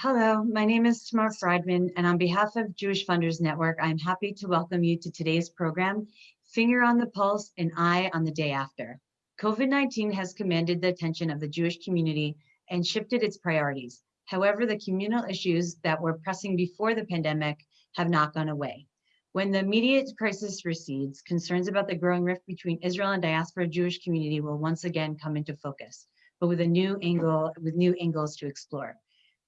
Hello, my name is Tamar Friedman, and on behalf of Jewish Funders Network, I'm happy to welcome you to today's program, Finger on the Pulse and Eye on the Day After. COVID-19 has commanded the attention of the Jewish community and shifted its priorities. However, the communal issues that were pressing before the pandemic have not gone away. When the immediate crisis recedes, concerns about the growing rift between Israel and diaspora Jewish community will once again come into focus, but with a new angle, with new angles to explore.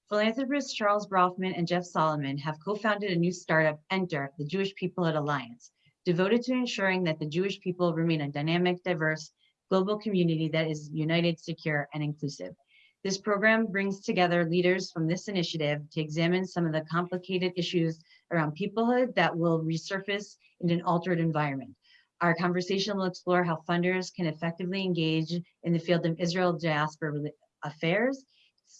Philanthropists Charles Bronfman and Jeff Solomon have co-founded a new startup, Enter, the Jewish People at Alliance, devoted to ensuring that the Jewish people remain a dynamic, diverse, global community that is united, secure, and inclusive. This program brings together leaders from this initiative to examine some of the complicated issues around peoplehood that will resurface in an altered environment. Our conversation will explore how funders can effectively engage in the field of Israel diaspora affairs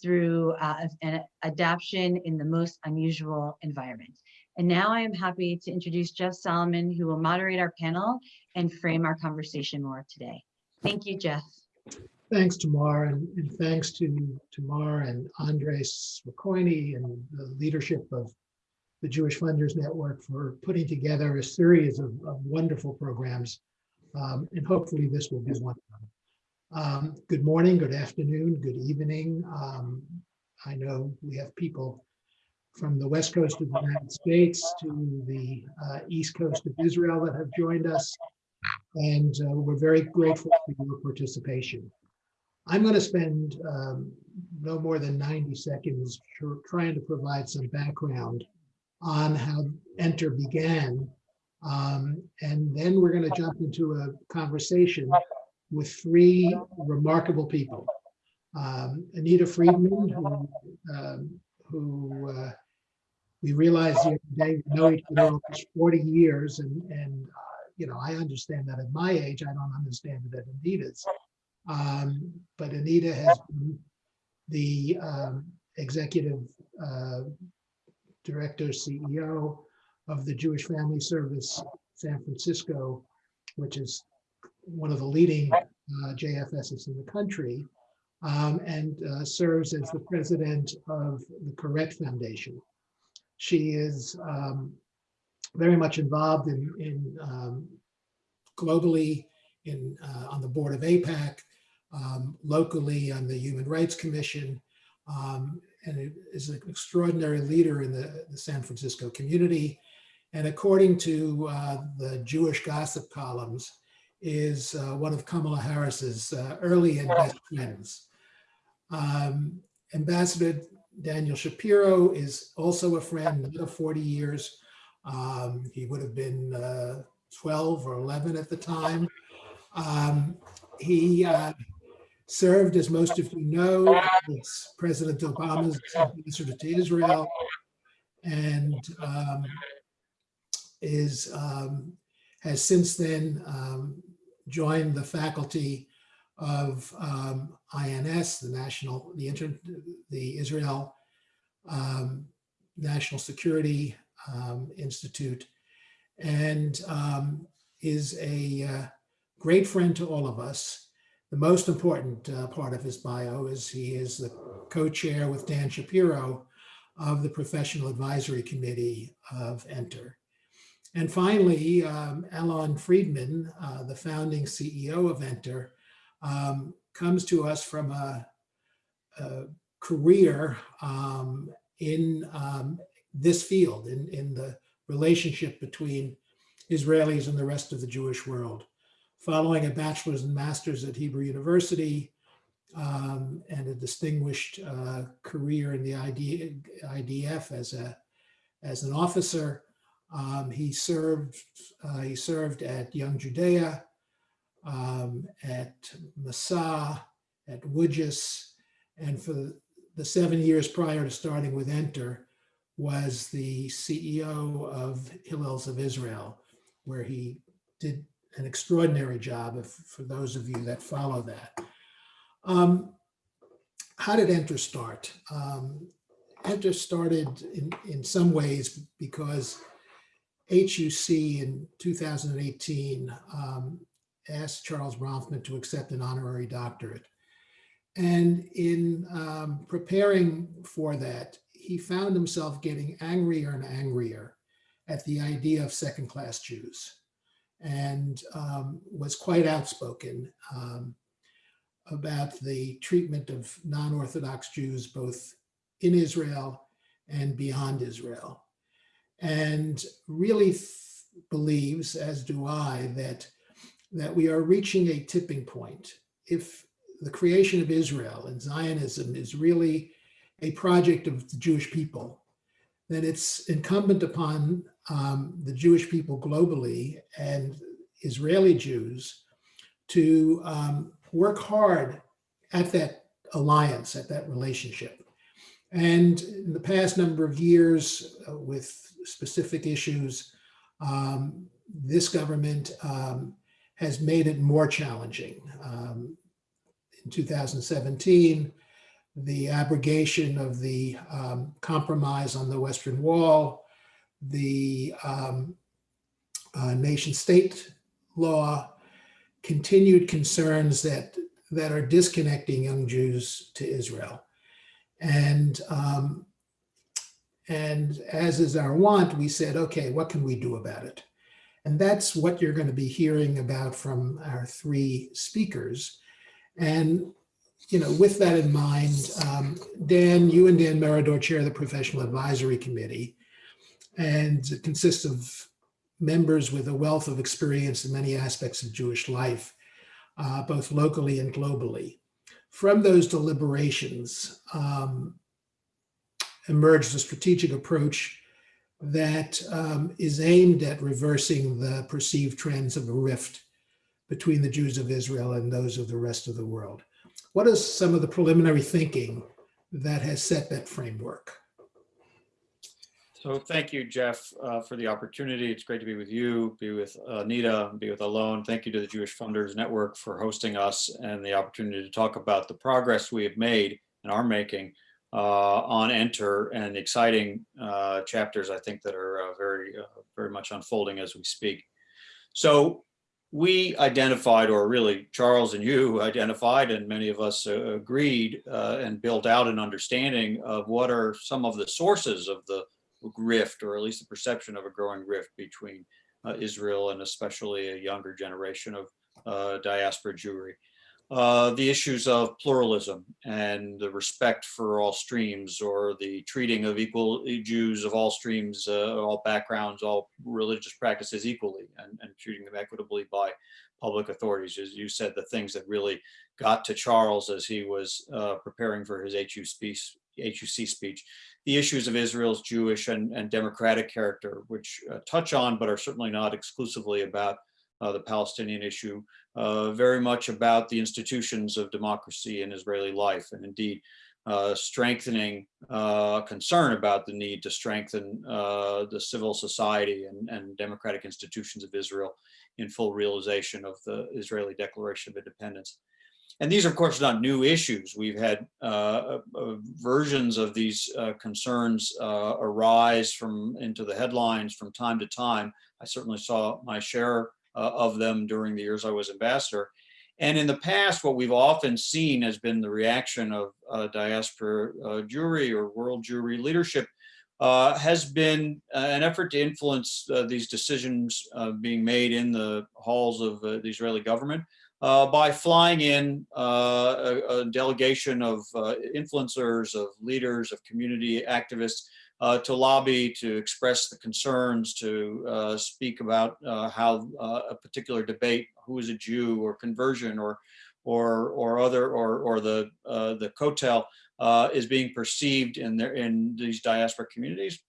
through uh, an adaptation in the most unusual environment. And now I am happy to introduce Jeff Solomon, who will moderate our panel and frame our conversation more today. Thank you, Jeff. Thanks, Tamar, and, and thanks to Tamar and Andres Spokoiny and the leadership of the Jewish Funders Network for putting together a series of, of wonderful programs. Um, and hopefully this will be one of them. Um, good morning, good afternoon, good evening. Um, I know we have people from the west coast of the United States to the uh, east coast of Israel that have joined us. And uh, we're very grateful for your participation. I'm going to spend um, no more than 90 seconds trying to provide some background on how Enter began. Um, and then we're going to jump into a conversation with three remarkable people. Um, Anita Friedman, who, um, who uh, we realized the other day, we know each other for 40 years, and, and uh, you know, I understand that at my age, I don't understand it at Anita's. Um, but Anita has been the um, executive uh, director, CEO of the Jewish Family Service San Francisco, which is one of the leading uh, JFSs in the country, um, and uh, serves as the president of the Koret Foundation. She is um, very much involved in, in um, globally in uh, on the board of AIPAC, um, locally on the Human Rights Commission, um, and is an extraordinary leader in the, the San Francisco community. And according to uh, the Jewish gossip columns, is uh, one of Kamala Harris's uh, early and best friends. Um, Ambassador Daniel Shapiro is also a friend, another 40 years. Um, he would have been uh, 12 or 11 at the time. Um, he uh, served, as most of you know, as President Obama's ambassador to Israel and um, is um, has since then um, joined the faculty of um, INS, the National, the, Inter, the Israel um, National Security um, Institute, and um, is a uh, great friend to all of us. The most important uh, part of his bio is he is the co-chair with Dan Shapiro of the Professional Advisory Committee of Enter. And finally, um, Alon Friedman, uh, the founding CEO of Enter, um, comes to us from a, a career um, in um, this field, in, in the relationship between Israelis and the rest of the Jewish world. Following a bachelor's and master's at Hebrew University um, and a distinguished uh, career in the ID, IDF as, a, as an officer, um, he served uh, he served at Young Judea, um, at Massa, at WUJS, and for the, the seven years prior to starting with Enter, was the CEO of Hillels of Israel, where he did an extraordinary job if, for those of you that follow that. Um, how did Enter start? Um, Enter started in, in some ways because HUC in 2018 um, asked Charles Bronfman to accept an honorary doctorate. And in um, preparing for that, he found himself getting angrier and angrier at the idea of second-class Jews and um, was quite outspoken um, about the treatment of non-Orthodox Jews both in Israel and beyond Israel. And really believes, as do I, that, that we are reaching a tipping point. If the creation of Israel and Zionism is really a project of the Jewish people, then it's incumbent upon um, the Jewish people globally and Israeli Jews to um, work hard at that alliance, at that relationship. And in the past number of years uh, with specific issues, um, this government um, has made it more challenging. Um, in 2017, the abrogation of the um, compromise on the Western Wall, the um, uh, nation state law, continued concerns that, that are disconnecting young Jews to Israel. And, um, and as is our want, we said, okay, what can we do about it? And that's what you're going to be hearing about from our three speakers. And, you know, with that in mind, um, Dan, you and Dan Meridor chair the Professional Advisory Committee, and it consists of members with a wealth of experience in many aspects of Jewish life, uh, both locally and globally. From those deliberations um, emerged a strategic approach that um, is aimed at reversing the perceived trends of a rift between the Jews of Israel and those of the rest of the world. What is some of the preliminary thinking that has set that framework? So thank you, Jeff, uh, for the opportunity. It's great to be with you, be with Anita, be with Alon. Thank you to the Jewish Funders Network for hosting us and the opportunity to talk about the progress we have made and are making uh, on Enter and exciting uh, chapters, I think, that are uh, very, uh, very much unfolding as we speak. So we identified, or really Charles and you identified, and many of us uh, agreed and built out an understanding of what are some of the sources of the rift, or at least the perception of a growing rift between uh, Israel and especially a younger generation of uh, diaspora Jewry. Uh, the issues of pluralism and the respect for all streams or the treating of equal Jews of all streams, uh, all backgrounds, all religious practices equally and, and treating them equitably by public authorities. As you said, the things that really got to Charles as he was uh, preparing for his HU speech, HUC speech the issues of Israel's Jewish and, and democratic character, which uh, touch on, but are certainly not exclusively about uh, the Palestinian issue, uh, very much about the institutions of democracy in Israeli life, and indeed uh, strengthening uh, concern about the need to strengthen uh, the civil society and, and democratic institutions of Israel in full realization of the Israeli Declaration of Independence. And these, of course, are not new issues. We've had uh, uh, versions of these uh, concerns uh, arise from into the headlines from time to time. I certainly saw my share uh, of them during the years I was ambassador. And in the past, what we've often seen has been the reaction of uh, diaspora Jewry or world Jewry leadership uh, has been uh, an effort to influence uh, these decisions being made in the halls of the Israeli government uh, by flying in uh, a, a, delegation of uh, influencers, of leaders, of community activists uh, to lobby, to express the concerns, to uh, speak about uh, how a particular debate, who is a Jew or conversion or or or other or or the the Kotel is being perceived in their in these diaspora communities,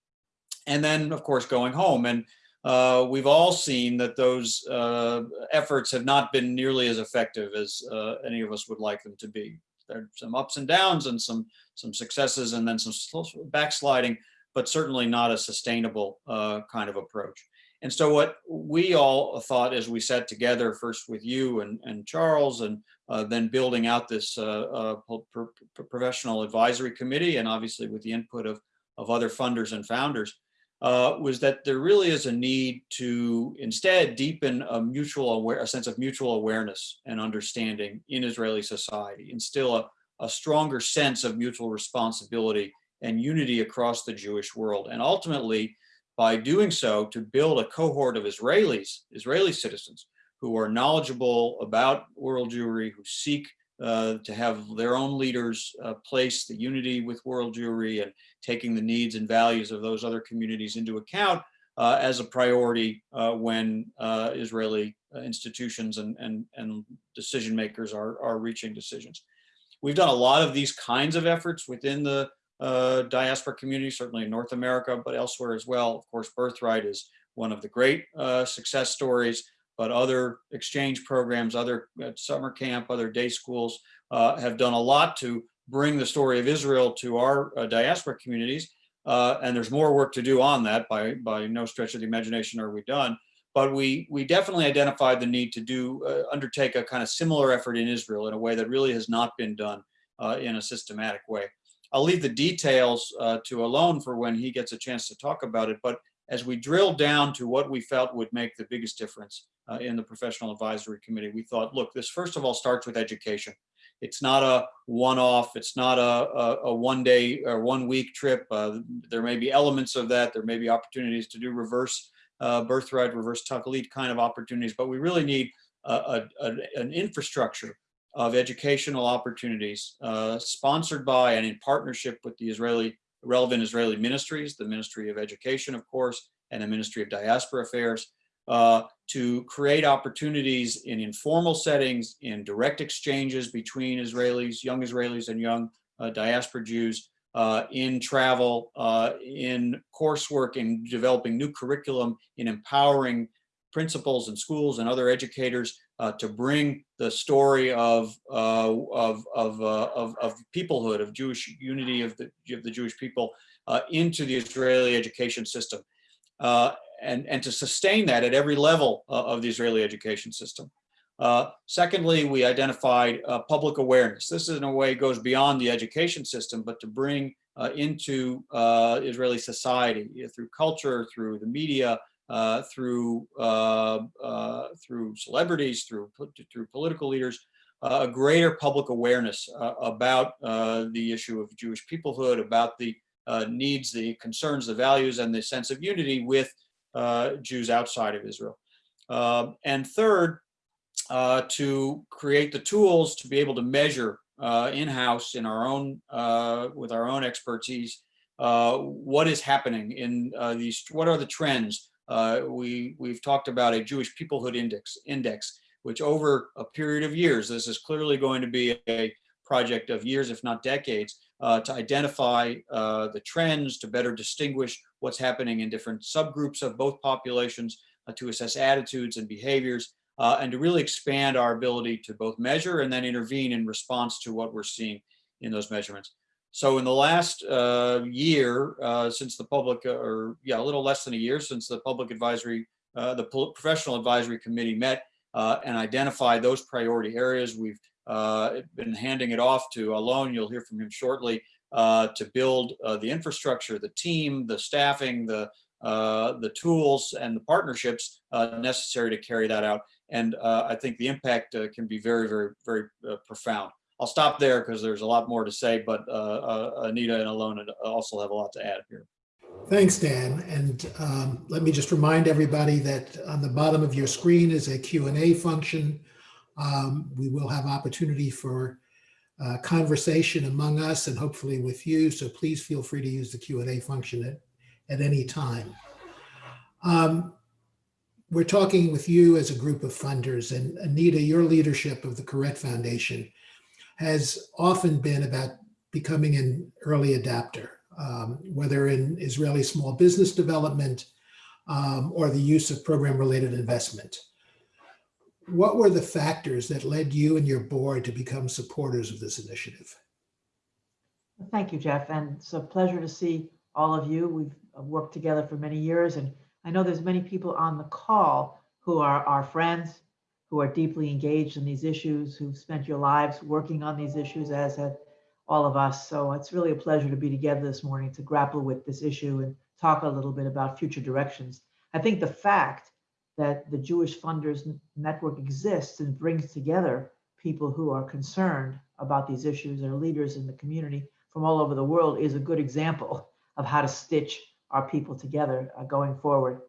and then of course going home. And uh, we've all seen that those uh, efforts have not been nearly as effective as uh, any of us would like them to be. There are some ups and downs and some some successes and then some backsliding, but certainly not a sustainable uh, kind of approach. And so what we all thought as we sat together first with you and, and Charles and uh, then building out this uh, professional advisory committee and obviously with the input of, of other funders and founders, uh, was that there really is a need to instead deepen a mutual aware, a sense of mutual awareness and understanding in Israeli society, instill a, a stronger sense of mutual responsibility and unity across the Jewish world. And ultimately, by doing so, to build a cohort of Israelis, Israeli citizens, who are knowledgeable about world Jewry, who seek uh, to have their own leaders uh, place the unity with world Jewry and taking the needs and values of those other communities into account uh, as a priority uh, when uh, Israeli uh, institutions and, and, and decision makers are, are reaching decisions. We've done a lot of these kinds of efforts within the diaspora community, certainly in North America, but elsewhere as well. Of course, Birthright is one of the great success stories, but other exchange programs, other uh, summer camp, other day schools uh, have done a lot to bring the story of Israel to our uh, diaspora communities. Uh, and there's more work to do on that by, by no stretch of the imagination are we done. But we, we definitely identified the need to do uh, undertake a kind of similar effort in Israel in a way that really has not been done uh, in a systematic way. I'll leave the details to Alon for when he gets a chance to talk about it. But as we drilled down to what we felt would make the biggest difference uh, in the professional advisory committee, we thought, look, this first of all starts with education. It's not a one-off. It's not a, a, a one-day or one-week trip. Uh, there may be elements of that. There may be opportunities to do reverse uh, birthright, reverse Taglit kind of opportunities, but we really need a, a, an infrastructure of educational opportunities uh, sponsored by and in partnership with the Israeli relevant Israeli ministries, the Ministry of Education, of course, and the Ministry of Diaspora Affairs, uh, to create opportunities in informal settings, in direct exchanges between Israelis, young Israelis and young uh, diaspora Jews, uh, in travel, uh, in coursework, in developing new curriculum, in empowering principals and schools and other educators uh, to bring the story of uh, of of, uh, of, of peoplehood, of Jewish unity of the of the Jewish people uh, into the Israeli education system, uh, and and to sustain that at every level uh, of the Israeli education system. secondly, we identified public awareness. This in a way goes beyond the education system, but to bring into Israeli society through culture, through the media, uh, through uh, uh, through celebrities, through through political leaders, a greater public awareness about the issue of Jewish peoplehood, about the needs, the concerns, the values, and the sense of unity with Jews outside of Israel. Um, and third, to create the tools to be able to measure in-house in our own with our own expertise uh, what is happening in uh, these, what are the trends uh, we, we've talked about a Jewish peoplehood index, index, which over a period of years, this is clearly going to be a project of years, if not decades, uh, to identify uh, the trends, to better distinguish what's happening in different subgroups of both populations, uh, to assess attitudes and behaviors, uh, and to really expand our ability to both measure and then intervene in response to what we're seeing in those measurements. So in the last uh, year, uh, since the public, uh, or yeah, a little less than a year since the public advisory, uh, the professional advisory committee met uh, and identified those priority areas, we've uh, been handing it off to Alon. You'll hear from him shortly to build the infrastructure, the team, the staffing, the the tools and the partnerships necessary to carry that out. And I think the impact can be very, very, very profound. I'll stop there because there's a lot more to say, but uh, uh, Anita and Alon also have a lot to add here. Thanks, Dan. And um, let me just remind everybody that on the bottom of your screen is a Q&A function. Um, we will have opportunity for uh, conversation among us and hopefully with you. So please feel free to use the Q&A function at, at any time. Um, we're talking with you as a group of funders and Anita, your leadership of the Koret Foundation has often been about becoming an early adapter, um, whether in Israeli small business development um, or the use of program-related investment. What were the factors that led you and your board to become supporters of this initiative? Thank you, Jeff. And it's a pleasure to see all of you. We've worked together for many years, and I know there's many people on the call who are our friends, who are deeply engaged in these issues, who've spent your lives working on these issues, as have all of us. So it's really a pleasure to be together this morning to grapple with this issue and talk a little bit about future directions. I think the fact that the Jewish Funders Network exists and brings together people who are concerned about these issues, are leaders in the community, from all over the world is a good example of how to stitch our people together uh, going forward.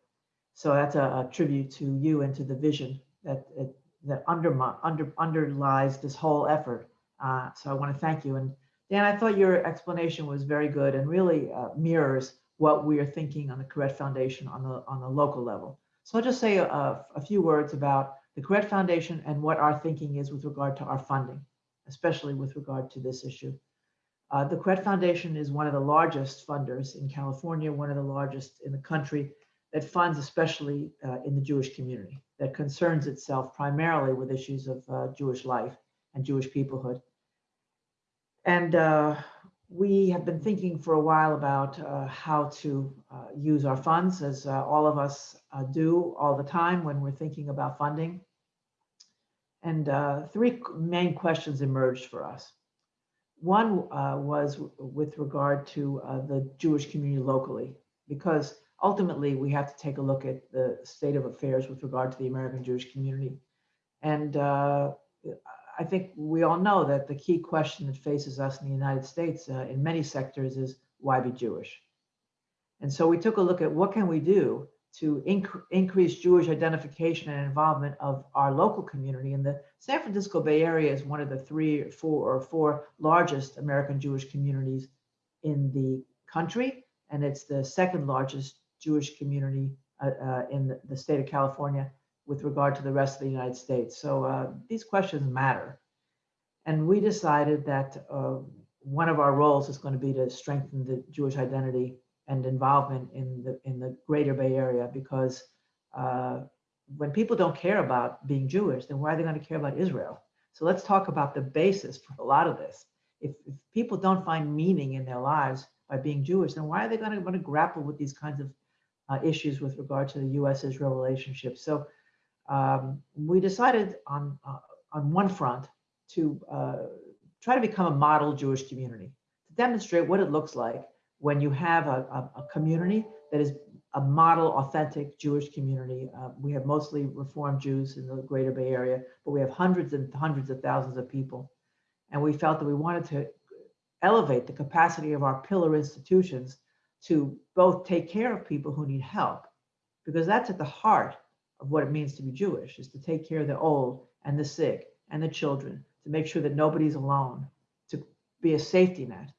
So that's a, a tribute to you and to the vision that that, that under, underlies this whole effort. Uh, so I want to thank you. And Dan, I thought your explanation was very good and really uh, mirrors what we are thinking on the Koret Foundation on the on the local level. So I'll just say a, a few words about the Koret Foundation and what our thinking is with regard to our funding, especially with regard to this issue. Uh, the Koret Foundation is one of the largest funders in California, one of the largest in the country that funds especially uh, in the Jewish community, that concerns itself primarily with issues of uh, Jewish life and Jewish peoplehood. And uh, we have been thinking for a while about uh, how to uh, use our funds, as uh, all of us uh, do all the time when we're thinking about funding. And three main questions emerged for us. One was with regard to the Jewish community locally, because ultimately we have to take a look at the state of affairs with regard to the American Jewish community. And I think we all know that the key question that faces us in the United States uh, in many sectors is why be Jewish? And so we took a look at what can we do to inc- increase Jewish identification and involvement of our local community. And the San Francisco Bay Area is one of the three, four, or four largest American Jewish communities in the country, and it's the second largest Jewish community uh, uh, in the, state of California with regard to the rest of the United States. So uh, these questions matter. And we decided that uh, one of our roles is going to be to strengthen the Jewish identity and involvement in the in the greater Bay Area because uh, when people don't care about being Jewish, then why are they going to care about Israel? So let's talk about the basis for a lot of this. If, if people don't find meaning in their lives by being Jewish, then why are they going to, going to grapple with these kinds of uh, issues with regard to the U.S.-Israel relationship? So um, we decided on uh, on one front to uh, try to become a model Jewish community to demonstrate what it looks like when you have a, a, a community that is a model, authentic Jewish community. Uh, we have mostly Reformed Jews in the Greater Bay Area, but we have hundreds and hundreds of thousands of people, and we felt that we wanted to elevate the capacity of our pillar institutions to both take care of people who need help, because that's at the heart of what it means to be Jewish is to take care of the old and the sick and the children, to make sure that nobody's alone, to be a safety net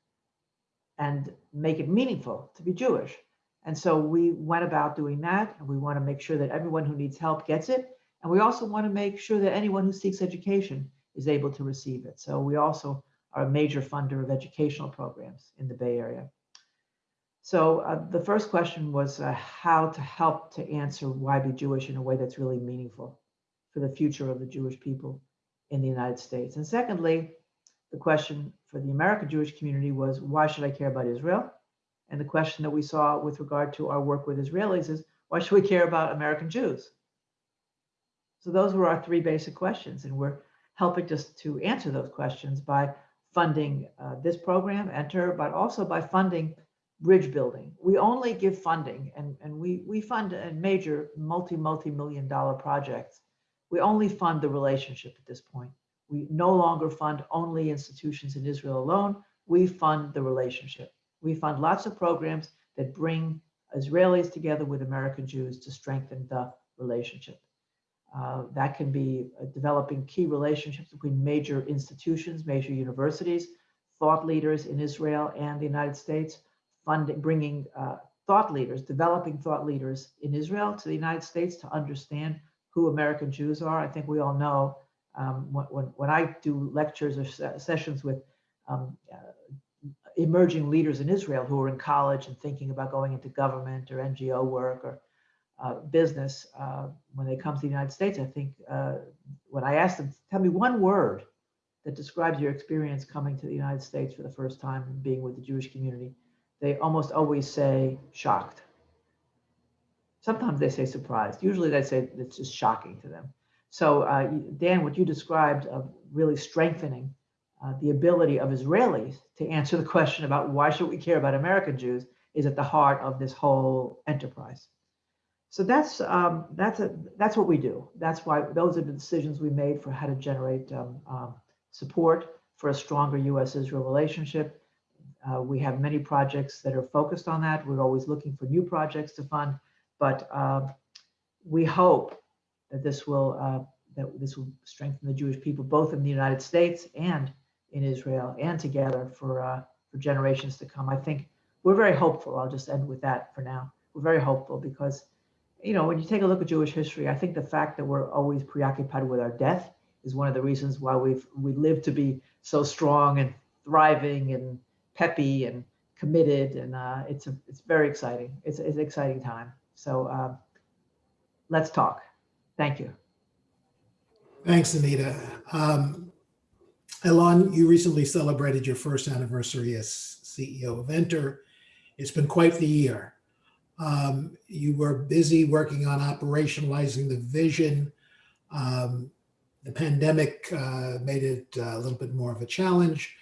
and make it meaningful to be Jewish. And so we went about doing that. And we want to make sure that everyone who needs help gets it. And we also want to make sure that anyone who seeks education is able to receive it. So we also are a major funder of educational programs in the Bay Area. So uh, the first question was uh, how to help to answer why be Jewish in a way that's really meaningful for the future of the Jewish people in the United States. And secondly, the question for the American Jewish community was why should I care about Israel? And the question that we saw with regard to our work with Israelis is why should we care about American Jews? So those were our three basic questions, and we're helping just to answer those questions by funding uh, this program, Enter, but also by funding bridge building. We only give funding and, and we, we fund a major multi, multi-million dollar projects. We only fund the relationship at this point. We no longer fund only institutions in Israel alone. We fund the relationship. We fund lots of programs that bring Israelis together with American Jews to strengthen the relationship. Uh, that can be uh, developing key relationships between major institutions, major universities, thought leaders in Israel and the United States, funding, bringing uh, thought leaders, developing thought leaders in Israel to the United States to understand who American Jews are. I think we all know um, when, when I do lectures or sessions with um, uh, emerging leaders in Israel who are in college and thinking about going into government or NGO work or uh, business, uh, when they come to the United States, I think uh, when I ask them, tell me one word that describes your experience coming to the United States for the first time and being with the Jewish community, they almost always say shocked. Sometimes they say surprised. Usually they say it's just shocking to them. So uh, Dan, what you described of really strengthening uh, the ability of Israelis to answer the question about why should we care about American Jews is at the heart of this whole enterprise. So that's um, that's a, that's what we do. That's why those are the decisions we made for how to generate um, um, support for a stronger U.S.-Israel relationship Uh, we have many projects that are focused on that. We're always looking for new projects to fund, but uh, we hope that this will uh, that this will strengthen the Jewish people, both in the United States and in Israel, and together for uh, for generations to come. I think we're very hopeful. I'll just end with that for now. We're very hopeful because, you know, when you take a look at Jewish history, I think the fact that we're always preoccupied with our death is one of the reasons why we've we live to be so strong and thriving and peppy and committed, and uh, it's a, it's very exciting. It's, it's an exciting time. So uh, let's talk. Thank you. Thanks, Anita. Um, Alon, you recently celebrated your first anniversary as CEO of Enter. It's been quite the year. Um, you were busy working on operationalizing the vision. Um, the pandemic uh, made it a little bit more of a challenge.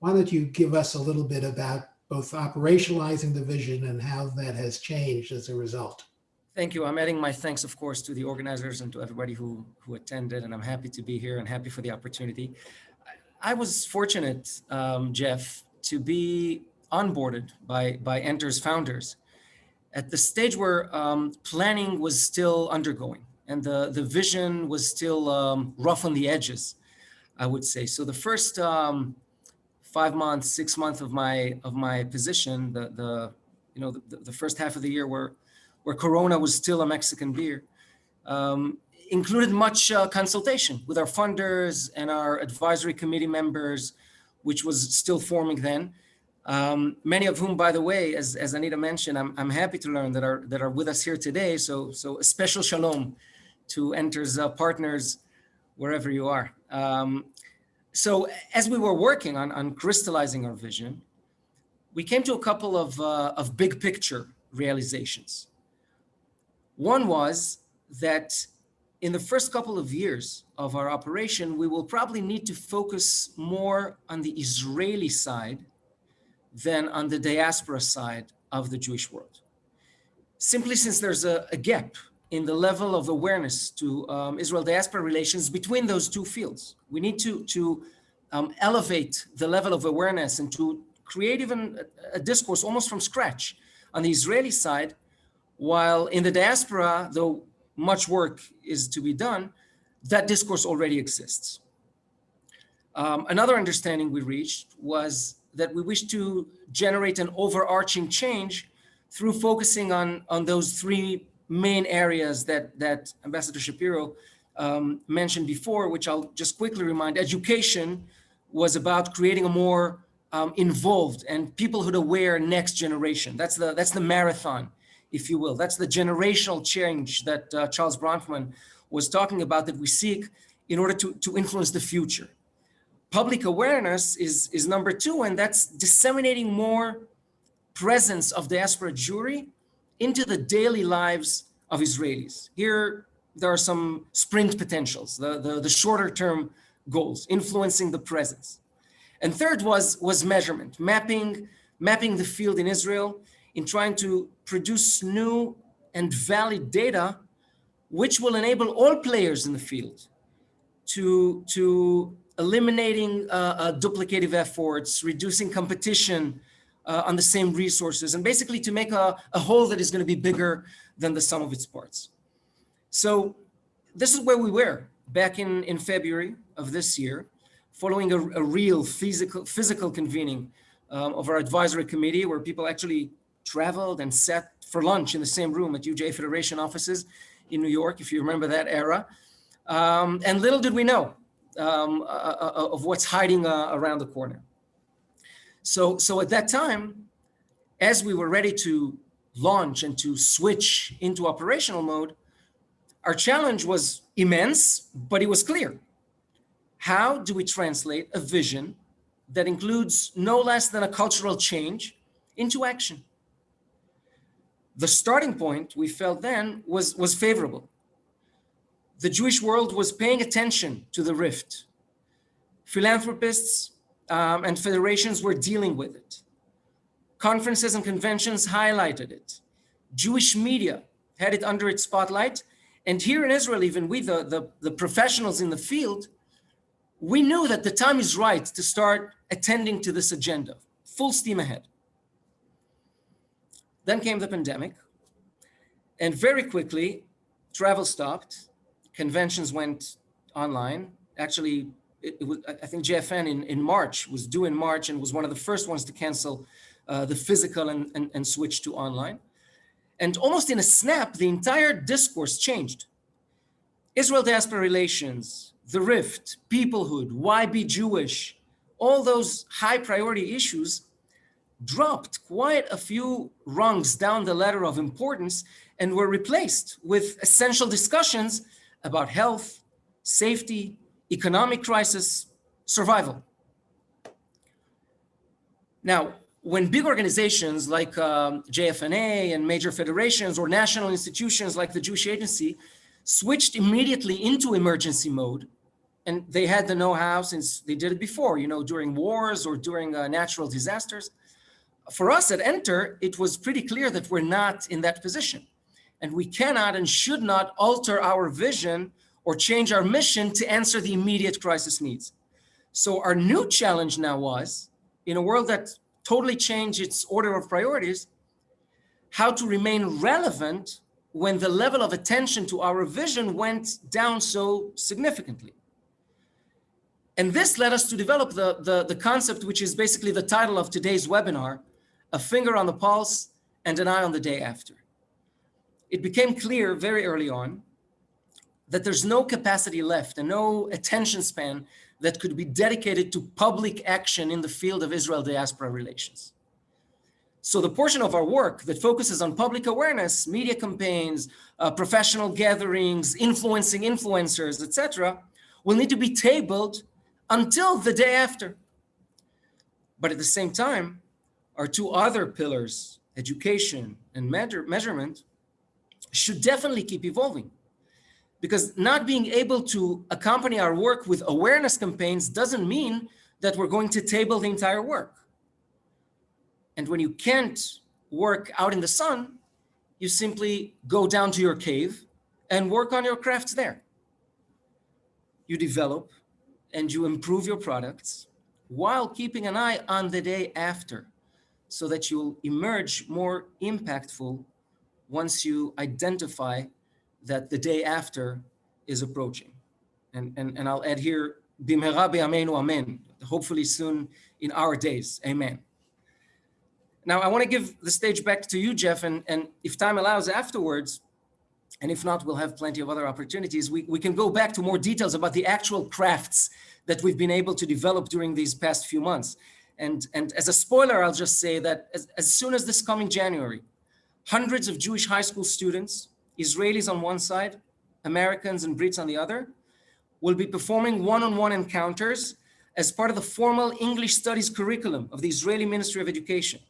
Why don't you give us a little bit about both operationalizing the vision and how that has changed as a result? Thank you. I'm adding my thanks, of course, to the organizers and to everybody who, who attended, and I'm happy to be here and happy for the opportunity. I was fortunate, um, Jeff, to be onboarded by, by Enter's founders at the stage where um, planning was still undergoing and the, the vision was still um, rough on the edges, I would say. So the first um, five months, six months of my of my position, the the you know the, the first half of the year where where Corona was still a Mexican beer, um, included much uh, consultation with our funders and our advisory committee members, which was still forming then. Um, many of whom, by the way, as, as Anita mentioned, I'm, I'm happy to learn that are that are with us here today. So so a special shalom to Enter's uh, partners wherever you are. Um, so as we were working on, on crystallizing our vision, we came to a couple of, uh, of big picture realizations. One was that in the first couple of years of our operation, we will probably need to focus more on the Israeli side than on the diaspora side of the Jewish world. Simply since there's a, a gap in the level of awareness to um, Israel diaspora relations between those two fields. We need to, to um, elevate the level of awareness and to create even a, discourse almost from scratch on the Israeli side, while in the diaspora, though much work is to be done, that discourse already exists. Um, another understanding we reached was that we wish to generate an overarching change through focusing on, on those three main areas that, that Ambassador Shapiro um, mentioned before, which I'll just quickly remind, education was about creating a more um, involved and peoplehood aware next generation. That's the, that's the marathon, if you will. That's the generational change that uh, Charles Bronfman was talking about that we seek in order to, to influence the future. Public awareness is, is number two, and that's disseminating more presence of diaspora Jewry into the daily lives of Israelis. Here, there are some sprint potentials, the, the, the shorter term goals, influencing the presence. And third was, was measurement, mapping, mapping the field in Israel in trying to produce new and valid data, which will enable all players in the field to, to eliminating uh, uh, duplicative efforts, reducing competition, uh, on the same resources and basically to make a, a whole that is going to be bigger than the sum of its parts. So this is where we were back in, in February of this year, following a, a real physical, physical convening um, of our advisory committee where people actually traveled and sat for lunch in the same room at UJA-Federation offices in New York, if you remember that era. Um, and little did we know um, uh, uh, uh of what's hiding uh, around the corner. So, so at that time, as we were ready to launch and to switch into operational mode, our challenge was immense, but it was clear. How do we translate a vision that includes no less than a cultural change into action? The starting point we felt then was, was favorable. The Jewish world was paying attention to the rift. Philanthropists, um, and federations were dealing with it. Conferences and conventions highlighted it. Jewish media had it under its spotlight. And here in Israel, even we, the, the, the professionals in the field, we knew that the time is right to start attending to this agenda. full steam ahead. Then came the pandemic, and very quickly, travel stopped, conventions went online. Actually, it, was, I think JFN in, in March was due in March and was one of the first ones to cancel uh, the physical and, and, and switch to online. And almost in a snap, the entire discourse changed. Israel diaspora relations, the rift, peoplehood, why be Jewish, all those high priority issues dropped quite a few rungs down the ladder of importance and were replaced with essential discussions about health, safety, economic crisis, survival. Now, when big organizations like um, JFNA and major federations or national institutions like the Jewish Agency switched immediately into emergency mode, and they had the know-how since they did it before, you know, during wars or during uh, natural disasters. For us at Enter, it was pretty clear that we're not in that position. And we cannot and should not alter our vision or change our mission to answer the immediate crisis needs. So our new challenge now was, in a world that totally changed its order of priorities, how to remain relevant when the level of attention to our vision went down so significantly. And this led us to develop the, the, the concept, which is basically the title of today's webinar, a finger on the pulse and an eye on the day after. It became clear very early on that there's no capacity left and no attention span that could be dedicated to public action in the field of Israel diaspora relations. So the portion of our work that focuses on public awareness, media campaigns, uh, professional gatherings, influencing influencers, etc., will need to be tabled until the day after. But at the same time, our two other pillars, education and measure, measurement, should definitely keep evolving. Because not being able to accompany our work with awareness campaigns doesn't mean that we're going to table the entire work. And when you can't work out in the sun, you simply go down to your cave and work on your crafts there. You develop and you improve your products while keeping an eye on the day after so that you'll emerge more impactful once you identify that the day after is approaching. And, and, and I'll add here, be'amenu amen, hopefully soon in our days, amen. Now I wanna give the stage back to you, Jeff, and, and if time allows afterwards, and if not, we'll have plenty of other opportunities, we, we can go back to more details about the actual crafts that we've been able to develop during these past few months. And, and as a spoiler, I'll just say that as, as soon as this coming January, hundreds of Jewish high school students, Israelis on one side, Americans and Brits on the other, will be performing one-on-one -on -one encounters as part of the formal English studies curriculum of the Israeli Ministry of Education.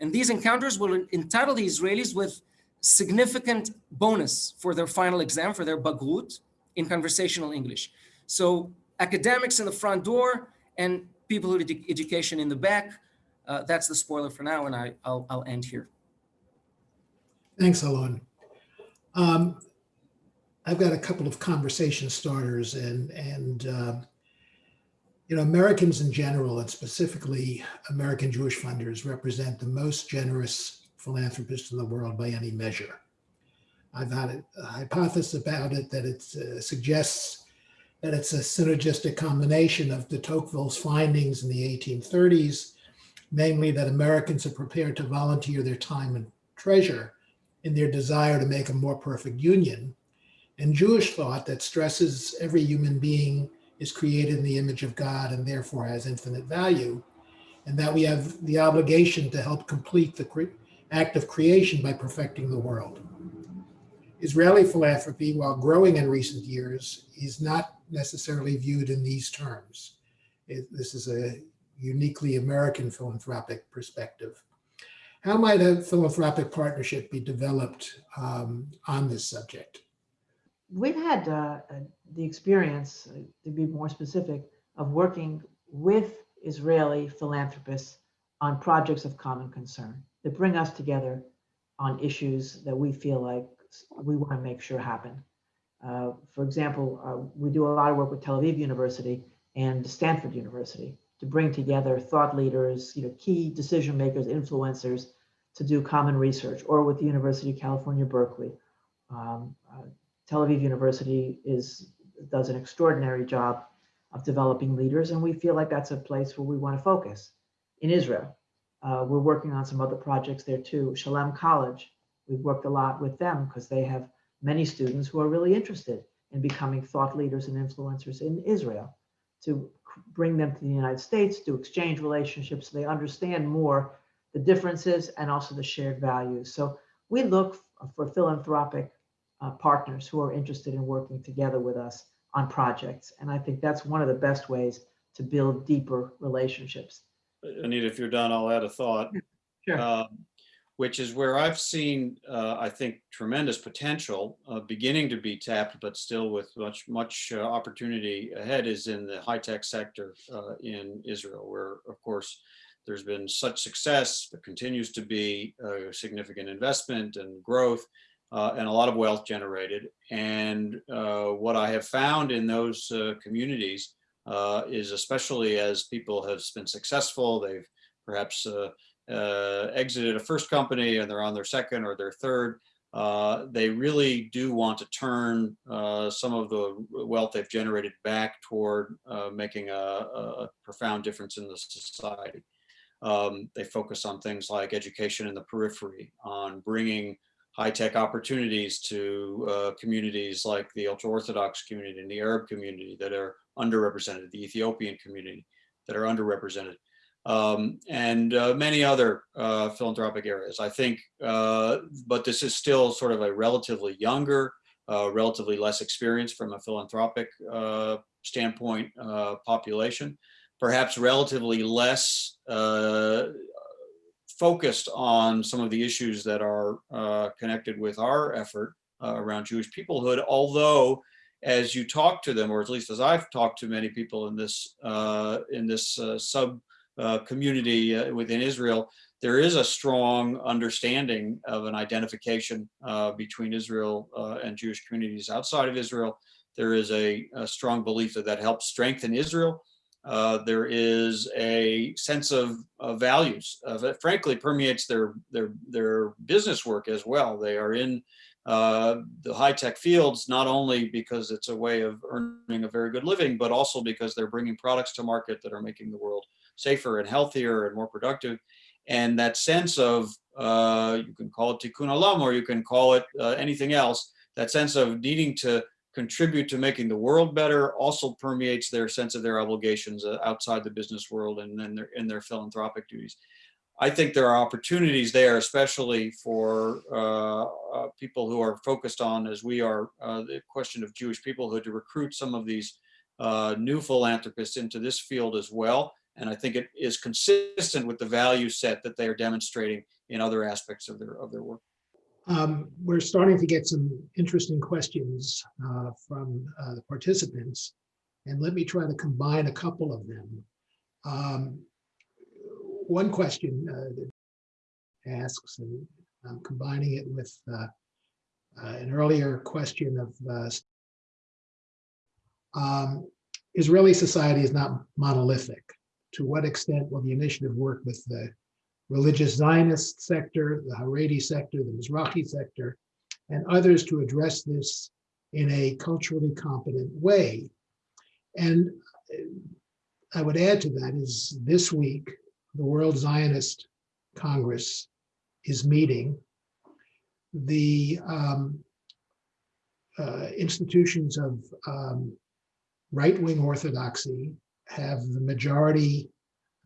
And these encounters will entitle the Israelis with significant bonus for their final exam, for their Bagrut, in conversational English. So academics in the front door and people who with education in the back. Uh, that's the spoiler for now, and I, I'll, I'll end here. Thanks, Alon. Um, I've got a couple of conversation starters and, and uh, you know, Americans in general, and specifically American Jewish funders represent the most generous philanthropists in the world by any measure. I've had a hypothesis about it that it uh, suggests that it's a synergistic combination of de Tocqueville's findings in the 1830s, namely that Americans are prepared to volunteer their time and treasure in their desire to make a more perfect union, and Jewish thought that stresses every human being is created in the image of God and therefore has infinite value, and that we have the obligation to help complete the act of creation by perfecting the world. Israeli philanthropy, while growing in recent years, is not necessarily viewed in these terms. It, this is a uniquely American philanthropic perspective. How might a philanthropic partnership be developed um, on this subject? We've had uh, the experience, uh, to be more specific, of working with Israeli philanthropists on projects of common concern that bring us together on issues that we feel like we want to make sure happen. Uh, for example, uh, we do a lot of work with Tel Aviv University and Stanford University to bring together thought leaders, you know, key decision makers, influencers to do common research, or with the University of California, Berkeley. Um, uh, Tel Aviv University is does an extraordinary job of developing leaders, and we feel like that's a place where we want to focus in Israel. Uh, we're working on some other projects there too. Shalem College, we've worked a lot with them because they have many students who are really interested in becoming thought leaders and influencers in Israel to bring them to the United States, to exchange relationships, so they understand more the differences and also the shared values. So we look for philanthropic uh, partners who are interested in working together with us on projects. And I think that's one of the best ways to build deeper relationships. Anita, if you're done, I'll add a thought. Sure. um, Which is where I've seen, uh, I think, tremendous potential uh, beginning to be tapped, but still with much, much uh, opportunity ahead is in the high-tech sector uh, in Israel, where, of course, there's been such success, there continues to be significant investment and growth uh, and a lot of wealth generated. And uh, what I have found in those communities is especially as people have been successful, they've perhaps exited a first company and they're on their second or their third, uh, they really do want to turn uh, some of the wealth they've generated back toward uh, making a, a profound difference in the society. Um, they focus on things like education in the periphery, on bringing high-tech opportunities to uh, communities like the ultra-Orthodox community and the Arab community that are underrepresented, the Ethiopian community that are underrepresented, um, and uh, many other uh, philanthropic areas. I think, uh, but this is still sort of a relatively younger, uh, relatively less experienced from a philanthropic uh, standpoint uh, population, perhaps relatively less focused on some of the issues that are connected with our effort around Jewish peoplehood, although as you talk to them, or at least as I've talked to many people in this in this sub uh, community uh, within Israel, there is a strong understanding of an identification between Israel and Jewish communities outside of Israel. There is a, a strong belief that that helps strengthen Israel uh, there is a sense of, of values uh, that frankly permeates their, their, their business work as well. They are in uh, the high-tech fields, not only because it's a way of earning a very good living, but also because they're bringing products to market that are making the world safer and healthier and more productive. And that sense of, uh, you can call it tikkun olam, or you can call it uh, anything else, that sense of needing to contribute to making the world better also permeates their sense of their obligations uh, outside the business world and then their in their philanthropic duties. I think there are opportunities there, especially for uh, uh, people who are focused on, as we are, uh, the question of Jewish peoplehood to recruit some of these uh, new philanthropists into this field as well. And I think it is consistent with the value set that they are demonstrating in other aspects of their of their work. Um, we're starting to get some interesting questions uh, from uh, the participants, and let me try to combine a couple of them. Um, one question uh, that asks, and I'm combining it with uh, uh, an earlier question of uh, um, Israeli society is not monolithic. To what extent will the initiative work with the religious Zionist sector, the Haredi sector, the Mizrahi sector, and others to address this in a culturally competent way. And I would add to that is this week, the World Zionist Congress is meeting. The um, uh, institutions of um, right-wing orthodoxy have the majority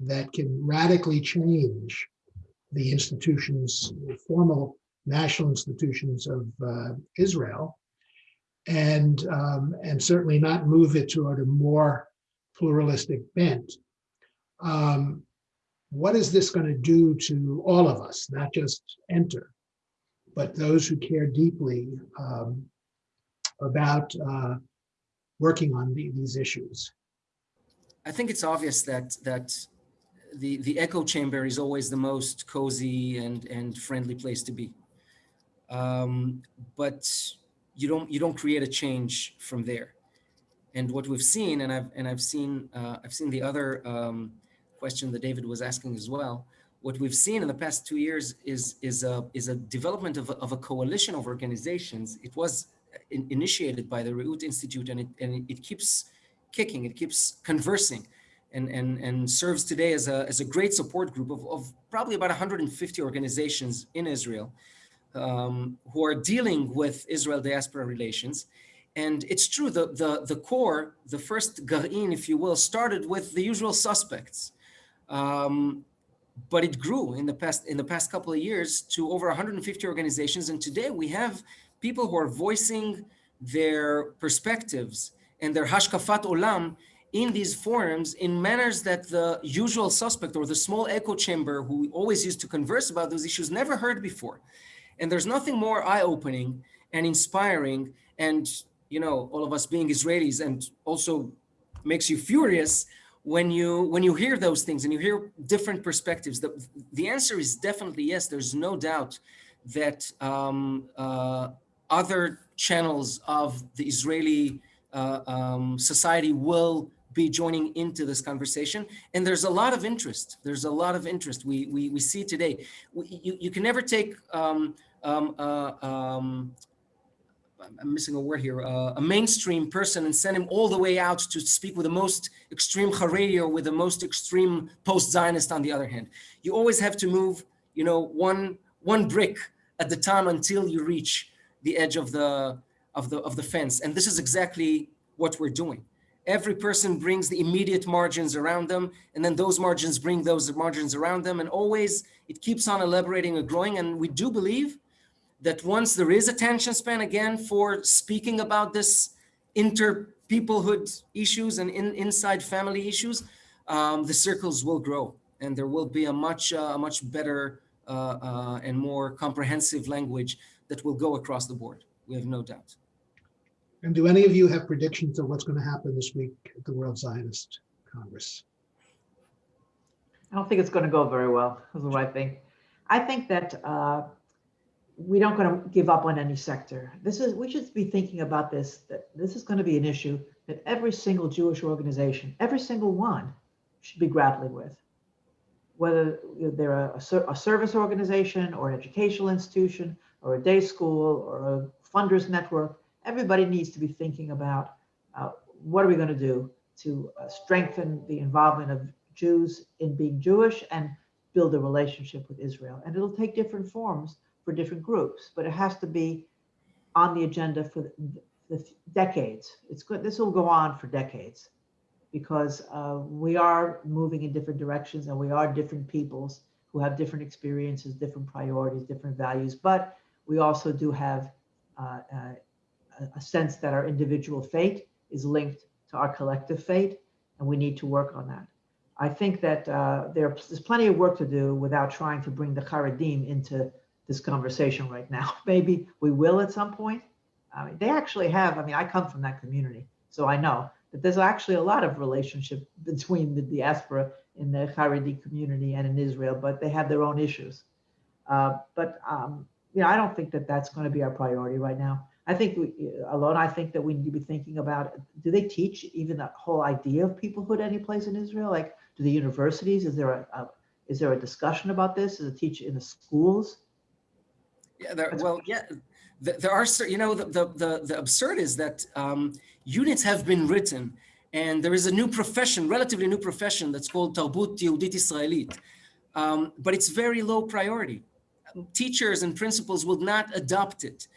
that can radically change the institutions, formal national institutions of uh, Israel, and um, and certainly not move it toward a more pluralistic bent. Um, what is this going to do to all of us, not just enter, but those who care deeply um, about uh, working on the, these issues? I think it's obvious that that the, the echo chamber is always the most cozy and, and friendly place to be. Um, but you don't, you don't create a change from there. And what we've seen, and I've, and I've seen, uh, I've seen the other um, question that David was asking as well, what we've seen in the past two years is, is, a, is a development of a, of a coalition of organizations. It was in- initiated by the Reut Institute and it, and it keeps kicking, it keeps conversing and, and, and serves today as a, as a great support group of, of probably about 150 organizations in Israel um, who are dealing with Israel diaspora relations. And it's true, the, the, the core, the first Garin, if you will, started with the usual suspects. Um, but it grew in the past in the past couple of years to over 150 organizations. And today we have people who are voicing their perspectives and their hashkafat olam in these forums in manners that the usual suspect or the small echo chamber who always used to converse about those issues never heard before. And there's nothing more eye-opening and inspiring and you know all of us being Israelis and also makes you furious when you when you hear those things and you hear different perspectives the, the answer is definitely yes there's no doubt that um, uh, other channels of the israeli uh, um, society will be joining into this conversation. And there's a lot of interest. There's a lot of interest we we, we see today. We, you, you can never take um, um, uh, um, I'm missing a word here, uh, a mainstream person and send him all the way out to speak with the most extreme Haredi or with the most extreme post-Zionist on the other hand. You always have to move, you know, one, one brick at the time until you reach the edge of the, of the, of the fence. And this is exactly what we're doing. Every person brings the immediate margins around them, and then those margins bring those margins around them. And always it keeps on elaborating and growing. And we do believe that once there is attention span again for speaking about this inter-peoplehood issues and in, inside family issues, um, the circles will grow and there will be a much, uh, a much better uh, uh, and more comprehensive language that will go across the board. We have no doubt. And do any of you have predictions of what's going to happen this week at the World Zionist Congress? I don't think it's going to go very well, is what I think. I think that uh, we don't going to give up on any sector. This is we should be thinking about this. That this is going to be an issue that every single Jewish organization, every single one, should be grappling with. Whether they're a, a service organization or an educational institution or a day school or a funders network, everybody needs to be thinking about uh, what are we going to do to uh, strengthen the involvement of Jews in being Jewish and build a relationship with Israel. And it'll take different forms for different groups, but it has to be on the agenda for the, the decades. It's good. This will go on for decades because uh, we are moving in different directions and we are different peoples who have different experiences, different priorities, different values. But we also do have uh, uh, a sense that our individual fate is linked to our collective fate, and we need to work on that. I think that uh, there's plenty of work to do without trying to bring the Haredim into this conversation right now. Maybe we will at some point. I mean, they actually have, I mean, I come from that community, so I know that there's actually a lot of relationship between the diaspora in the Haredi community and in Israel, but they have their own issues. Uh, but, um, you know, I don't think that that's going to be our priority right now. I think we, Alon, I think that we need to be thinking about, do they teach even that whole idea of peoplehood any place in Israel? Like, do the universities, is there a, a is there a discussion about this? Is it teach in the schools? Yeah, there, well, yeah, there are, you know, the, the, the, the absurd is that um, units have been written and there is a new profession, relatively new profession that's called Tarbut Yehudit Israelit, um, but it's very low priority. Teachers and principals will not adopt it.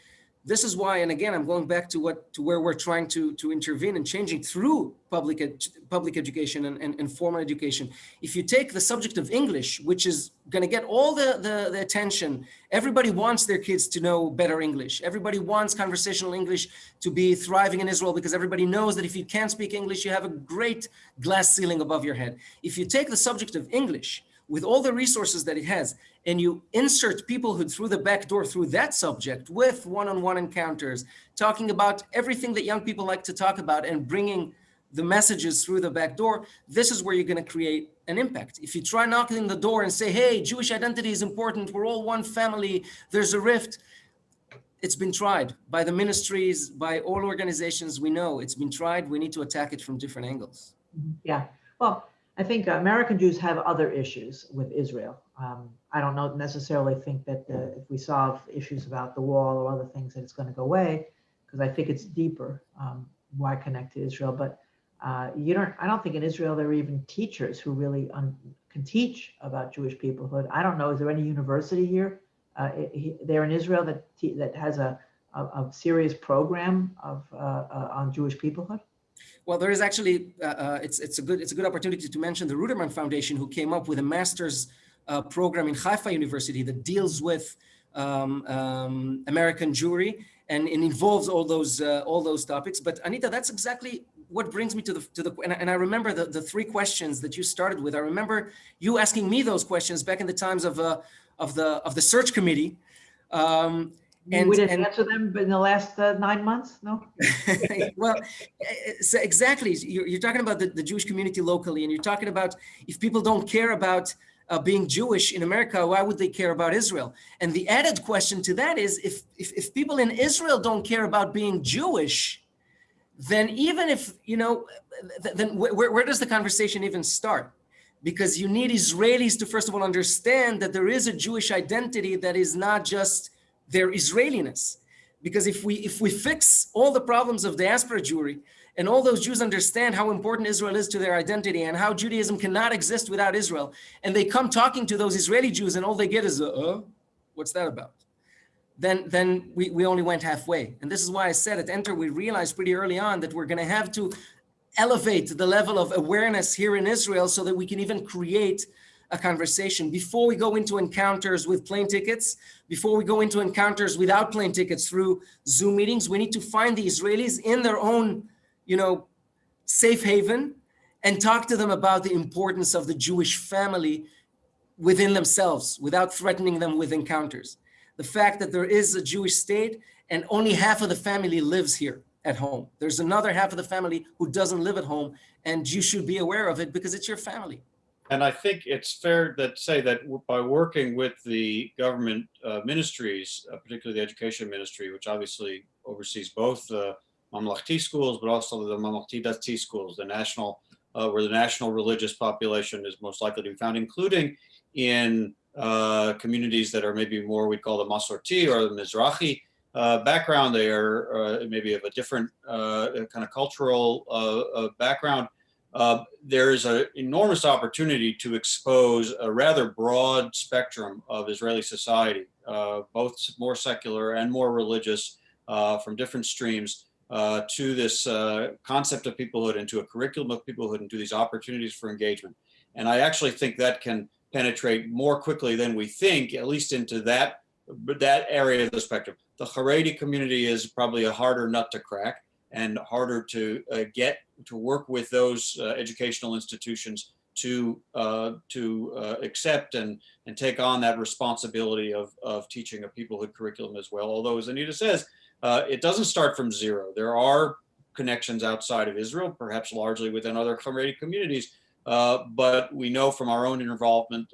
This is why, and again, I'm going back to what to where we're trying to to intervene and changing through public ed, public education and, and, and, formal education. If you take the subject of English, which is going to get all the, the the attention, everybody wants their kids to know better English. Everybody wants conversational English to be thriving in Israel because everybody knows that if you can't speak English, you have a great glass ceiling above your head. If you take the subject of English with all the resources that it has, and you insert peoplehood through the back door through that subject with one-on-one -on -one encounters, talking about everything that young people like to talk about and bringing the messages through the back door, this is where you're going to create an impact. If you try knocking the door and say, hey, Jewish identity is important, we're all one family, there's a rift, it's been tried by the ministries, by all organizations we know. It's been tried. We need to attack it from different angles. Yeah. Well, I think American Jews have other issues with Israel. Um, I don't know necessarily think that if we solve issues about the wall or other things that it's going to go away, because I think it's deeper. Um, why connect to Israel? But uh, you don't. I don't think in Israel there are even teachers who really can teach about Jewish peoplehood. I don't know. Is there any university here uh, there in Israel that that has a, a, a serious program of uh, uh, on Jewish peoplehood? Well, there is actually, uh, uh, it's, it's, a good, it's a good opportunity to mention the Ruderman Foundation, who came up with a master's uh, program in Haifa University that deals with um, um, American Jewry and it involves all those, uh, all those topics. But Anita, that's exactly what brings me to the, to the and, I, and I remember the, the three questions that you started with. I remember you asking me those questions back in the times of, uh, of, the, of the search committee. Um, and we didn't and, answer them in the last uh, nine months? No? Well so exactly. You're, you're talking about the, the, jewish community locally and you're talking about if people don't care about uh, being jewish in america why would they care about israel? And the added question to that is if, if if people in israel don't care about being jewish then even if you know then where, where does the conversation even start? Because you need israelis to first of all understand that there is a jewish identity that is not just their Israeliness. Because if we if we fix all the problems of diaspora Jewry and all those Jews understand how important Israel is to their identity and how Judaism cannot exist without Israel, and they come talking to those Israeli Jews and all they get is, uh, what's that about? Then, then we, we only went halfway. And this is why I said at Enter, we realized pretty early on that we're going to have to elevate the level of awareness here in Israel so that we can even create a conversation before we go into encounters with plane tickets, before we go into encounters without plane tickets through Zoom meetings, we need to find the Israelis in their own, you know, safe haven and talk to them about the importance of the Jewish family within themselves without threatening them with encounters. The fact that there is a Jewish state and only half of the family lives here at home. There's another half of the family who doesn't live at home and you should be aware of it because it's your family. And I think it's fair to say that by working with the government uh, ministries, uh, particularly the education ministry, which obviously oversees both the Mamlahti schools, but also the Mamlahti Dati schools, the national, uh, where the national religious population is most likely to be found, including in uh, communities that are maybe more, we call the Masorti or the Mizrahi uh, background. They are uh, maybe of a different kind of cultural background uh, there is an enormous opportunity to expose a rather broad spectrum of Israeli society, uh, both more secular and more religious uh, from different streams uh, to this uh, concept of peoplehood and to a curriculum of peoplehood and to these opportunities for engagement. And I actually think that can penetrate more quickly than we think, at least into that, that area of the spectrum. The Haredi community is probably a harder nut to crack and harder to uh, get to work with those uh, educational institutions to uh, to uh, accept and and take on that responsibility of of teaching a peoplehood curriculum as well. Although, as Anita says, uh, it doesn't start from zero. There are connections outside of Israel, perhaps largely within other Haredi communities. Uh, but we know from our own involvement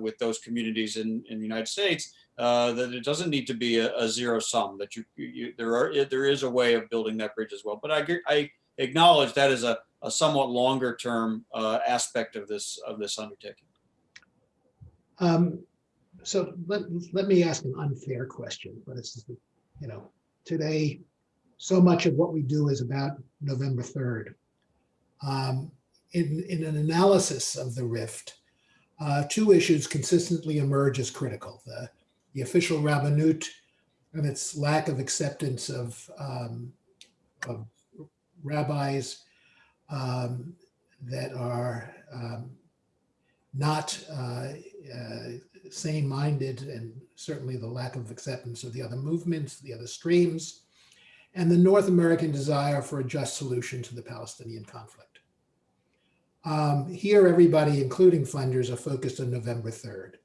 with those communities in, in the United States uh, that it doesn't need to be a, a zero sum. That you, you, there are there is a way of building that bridge as well. But I I acknowledge that is a, a somewhat longer term uh, aspect of this of this undertaking. Um, so let let me ask an unfair question, but it's you know today so much of what we do is about November third. Um, in in an analysis of the rift, uh, two issues consistently emerge as critical: the the official Rabbanut and its lack of acceptance of, um, of rabbis um, that are um, not uh, uh, sane-minded and certainly the lack of acceptance of the other movements, the other streams, and the North American desire for a just solution to the Palestinian conflict. Um, here, everybody, including funders, are focused on November 3rd.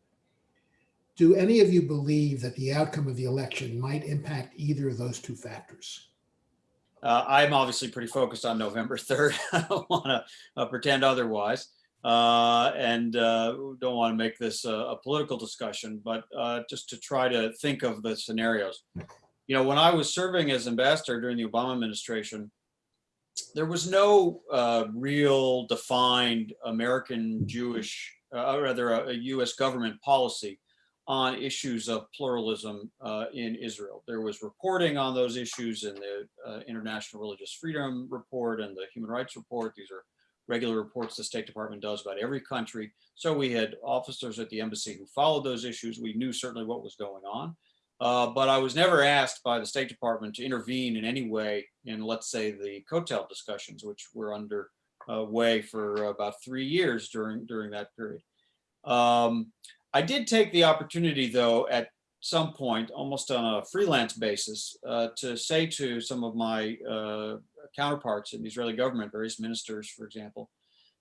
Do any of you believe that the outcome of the election might impact either of those two factors? Uh, I'm obviously pretty focused on November 3rd. I don't want to uh, pretend otherwise uh, and uh, don't want to make this a, political discussion, but uh, just to try to think of the scenarios. You know, when I was serving as ambassador during the Obama administration, there was no uh, real defined American Jewish, or rather a, a U.S. government policy on issues of pluralism uh, in Israel. There was reporting on those issues in the uh, International Religious Freedom Report and the Human Rights Report. These are regular reports the State Department does about every country. So we had officers at the embassy who followed those issues. We knew certainly what was going on. Uh, but I was never asked by the State Department to intervene in any way in, let's say, the Kotel discussions, which were under uh, way for about three years during during that period. Um, I did take the opportunity, though, at some point, almost on a freelance basis, uh, to say to some of my uh, counterparts in the Israeli government, various ministers, for example,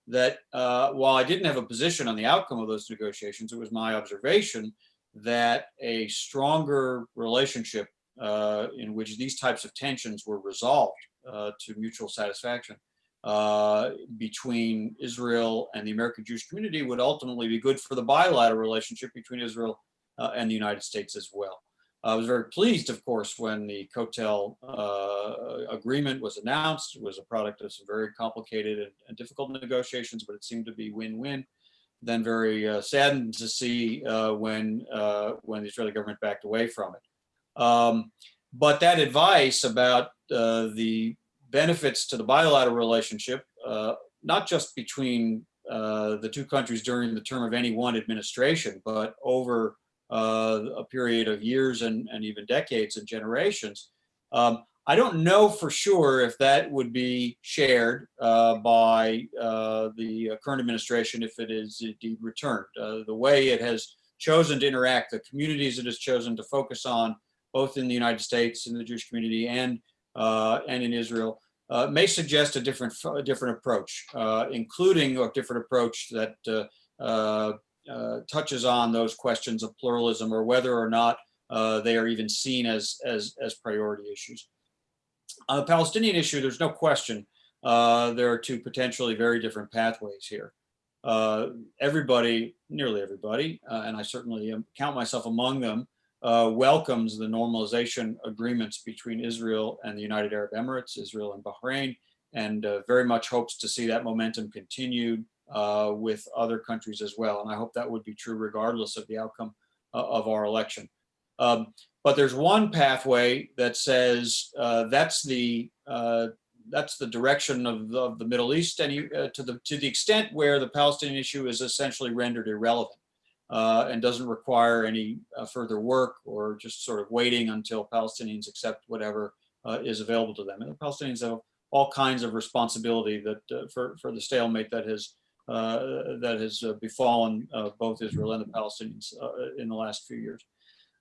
that uh, while I didn't have a position on the outcome of those negotiations, it was my observation that a stronger relationship uh, in which these types of tensions were resolved uh, to mutual satisfaction uh, between Israel and the American Jewish community would ultimately be good for the bilateral relationship between Israel uh, and the United States as well. I was very pleased, of course, when the Kotel uh, agreement was announced. It was a product of some very complicated and, and difficult negotiations, but it seemed to be win-win then very uh, saddened to see uh, when uh, when the Israeli government backed away from it. Um, but that advice about uh, the benefits to the bilateral relationship, uh, not just between uh, the two countries during the term of any one administration, but over a period of years and, and even decades and generations, um, I don't know for sure if that would be shared uh, by uh, the current administration if it is indeed returned. Uh, the way it has chosen to interact, the communities it has chosen to focus on, both in the United States, in the Jewish community, and uh, and in Israel, uh, may suggest a different a different approach, uh, including a different approach that touches on those questions of pluralism or whether or not they are even seen as as as priority issues. On the Palestinian issue, there's no question uh, there are two potentially very different pathways here. Uh, everybody, nearly everybody, uh, and I certainly count myself among them, uh, welcomes the normalization agreements between Israel and the United Arab Emirates, Israel and Bahrain, and uh, very much hopes to see that momentum continued uh, with other countries as well. And I hope that would be true regardless of the outcome of our election. Um, but there's one pathway that says uh, that's the uh, that's the direction of the, of the Middle East, and uh, to the to the extent where the Palestinian issue is essentially rendered irrelevant uh, and doesn't require any uh, further work or just sort of waiting until Palestinians accept whatever uh, is available to them. And the Palestinians have all kinds of responsibility that for for the stalemate that has that has befallen both Israel and the Palestinians in the last few years.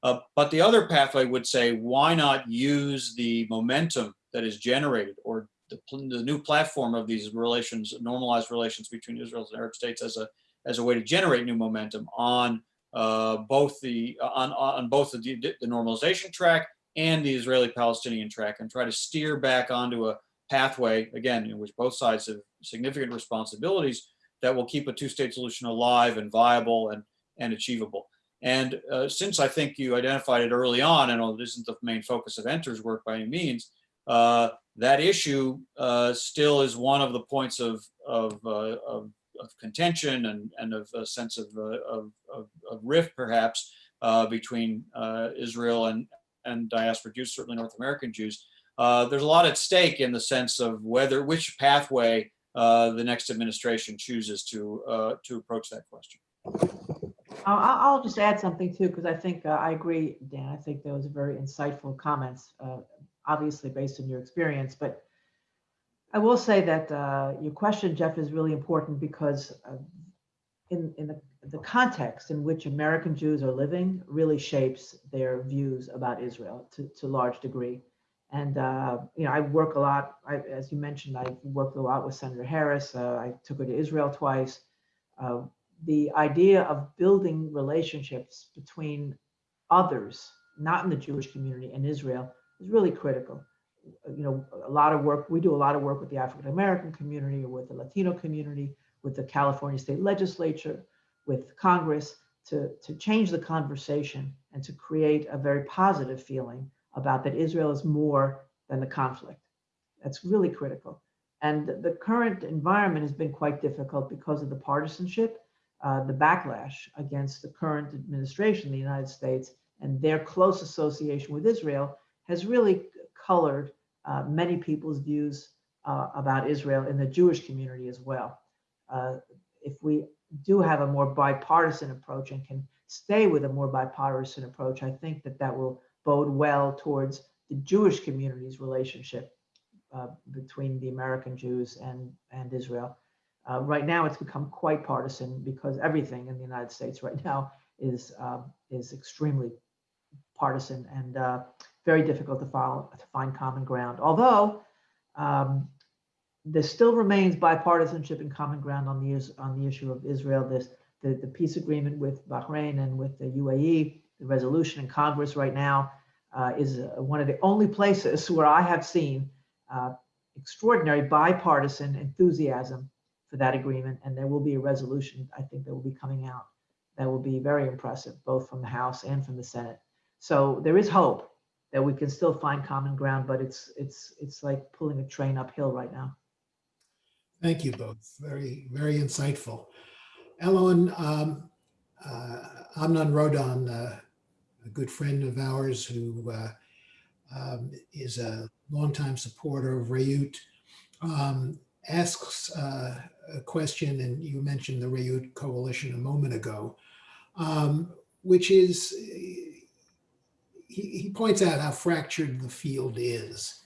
Uh, but the other pathway would say, why not use the momentum that is generated or the, the, new platform of these relations, normalized relations between Israel and Arab states as a, as a way to generate new momentum on uh, both the on, on both the, the normalization track and the Israeli-Palestinian track and try to steer back onto a pathway, again, in which both sides have significant responsibilities that will keep a two-state solution alive and viable and, and achievable. And uh, since I think you identified it early on, and it isn't the main focus of Enter's work by any means, uh, that issue uh, still is one of the points of, of, uh, of, of, contention and, and of a sense of, uh, of, of, rift, perhaps, uh, between Israel and, and diaspora Jews, certainly North American Jews. there's a lot at stake in the sense of whether, which pathway the next administration chooses to, to approach that question. I'll, I'll just add something too, because I think uh, I agree, Dan. I think those are very insightful comments, uh, obviously based on your experience. But I will say that uh, your question, Jeff, is really important because in, in the, the context in which American Jews are living really shapes their views about Israel to, to large degree. And, uh, you know, I work a lot, I, as you mentioned, I worked a lot with Senator Harris. Uh, I took her to Israel twice. Uh, the idea of building relationships between others, not in the Jewish community and Israel, is really critical. You know, a lot of work, we do a lot of work with the African American community, or with the Latino community, with the California state legislature, with Congress to, to change the conversation and to create a very positive feeling about that Israel is more than the conflict. That's really critical. And the current environment has been quite difficult because of the partisanship, uh, the backlash against the current administration in the United States and their close association with Israel has really colored uh, many people's views uh, about Israel in the Jewish community as well. Uh, if we do have a more bipartisan approach and can stay with a more bipartisan approach, I think that that will bode well towards the Jewish community's relationship uh, between the American Jews and, and Israel. Uh, right now, it's become quite partisan because everything in the United States right now is um, is extremely partisan and uh, very difficult to follow to find common ground. Although um, there still remains bipartisanship and common ground on the on the issue of Israel. This the, the peace agreement with Bahrain and with the UAE, the resolution in Congress right now uh, is uh, one of the only places where I have seen uh, extraordinary bipartisan enthusiasm for that agreement. And there will be a resolution, I think, that will be coming out that will be very impressive, both from the House and from the Senate. So there is hope that we can still find common ground, but it's it's it's like pulling a train uphill right now. Thank you both. Very, very insightful. Alon, um, uh, Amnon Rodan, uh, a good friend of ours who uh, um, is a longtime supporter of Reut, um, asks uh, a question, and you mentioned the Reut Coalition a moment ago, um, which is, he, he points out how fractured the field is.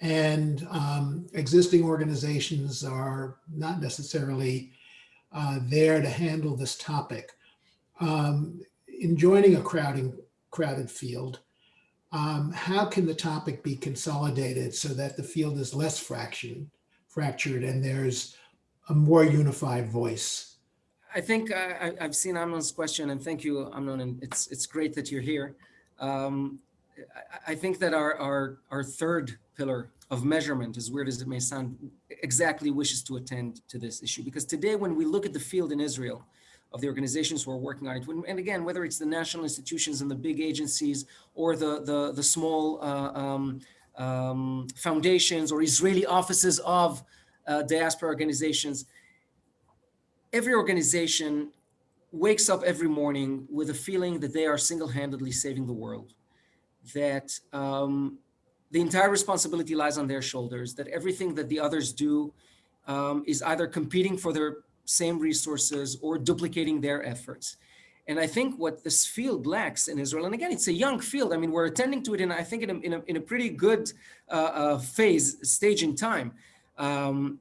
And um, existing organizations are not necessarily uh, there to handle this topic. Um, in joining a crowding, crowded field, um, how can the topic be consolidated so that the field is less fraction, fractured and there's a more unified voice? I think I, I- I've seen Amnon's question, and thank you, Amnon, and it's it's great that you're here. Um, I, think that our, our our third pillar of measurement, as weird as it may sound, exactly wishes to attend to this issue. Because today, when we look at the field in Israel, of the organizations who are working on it, and again, whether it's the national institutions and the big agencies or the the the small uh, um, um, foundations or Israeli offices of uh, diaspora organizations every organization wakes up every morning with a feeling that they are single-handedly saving the world, that um, the entire responsibility lies on their shoulders, that everything that the others do um, is either competing for their same resources or duplicating their efforts. And I think what this field lacks in Israel, and again, it's a young field. I mean, we're attending to it, in I think in a, in a, in a pretty good uh, uh, phase, stage in time. Um,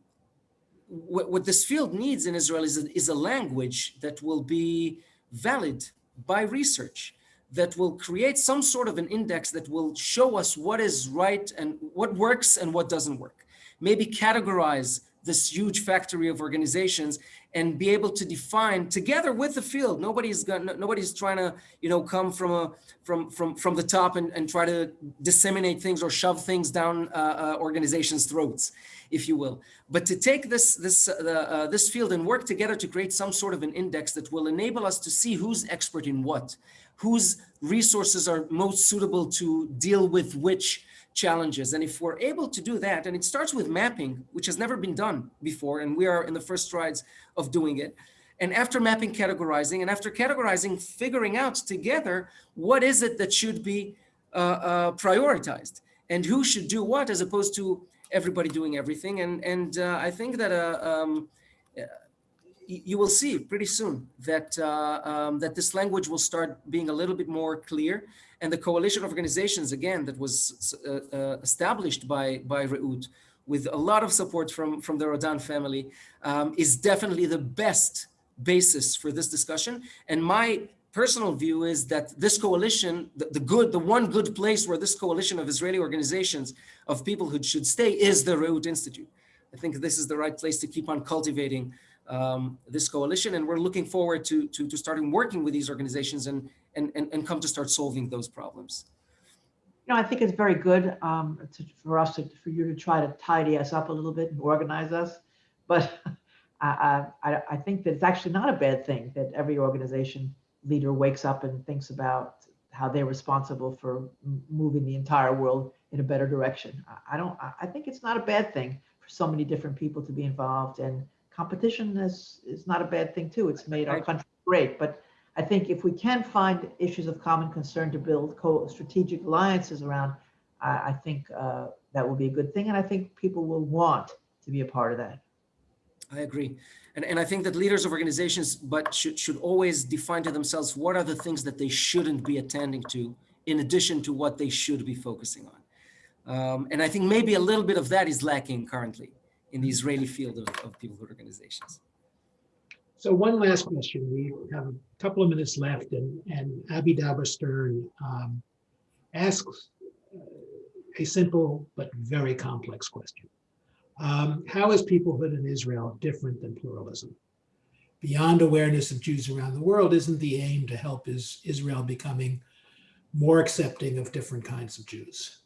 what, what this field needs in Israel is a, is a language that will be valid by research, that will create some sort of an index that will show us what is right and what works and what doesn't work. Maybe categorize this huge factory of organizations and be able to define together with the field. Nobody's got, nobody's trying to, you know, come from a from from from the top and, and try to disseminate things or shove things down uh, uh, organizations' throats, if you will. But to take this this uh, uh, this field and work together to create some sort of an index that will enable us to see who's expert in what, whose resources are most suitable to deal with which challenges. And if we're able to do that, and it starts with mapping, which has never been done before, and we are in the first strides of doing it. And after mapping, categorizing, and after categorizing, figuring out together what is it that should be uh, uh, prioritized and who should do what as opposed to everybody doing everything. And, and uh, I think that uh, um, you will see pretty soon that uh, um, that this language will start being a little bit more clear. And the coalition of organizations, again, that was uh, uh, established by by Reut with a lot of support from from the Rodan family, um, is definitely the best basis for this discussion. And my personal view is that this coalition, the, the good, the one good place where this coalition of Israeli organizations of people who should stay is the Reut Institute. I think this is the right place to keep on cultivating um, this coalition, and we're looking forward to, to, to starting working with these organizations and, and, and, and come to start solving those problems. You know, I think it's very good um, to, for us to, for you to try to tidy us up a little bit and organize us. But I, I, I think that it's actually not a bad thing that every organization leader wakes up and thinks about how they're responsible for moving the entire world in a better direction. I don't, I think it's not a bad thing for so many different people to be involved and competition is, is not a bad thing too. It's made our country great, but I think if we can find issues of common concern to build co-strategic alliances around, I, I think uh, that will be a good thing. And I think people will want to be a part of that. I agree. And, and I think that leaders of organizations, but should, should always define to themselves what are the things that they shouldn't be attending to in addition to what they should be focusing on. Um, and I think maybe a little bit of that is lacking currently in the Israeli field of, of peoplehood organizations. So one last question. We have a couple of minutes left and, and Abby Dauber Stern um, asks a simple but very complex question. Um, how is peoplehood in Israel different than pluralism? Beyond awareness of Jews around the world, isn't the aim to help is Israel becoming more accepting of different kinds of Jews?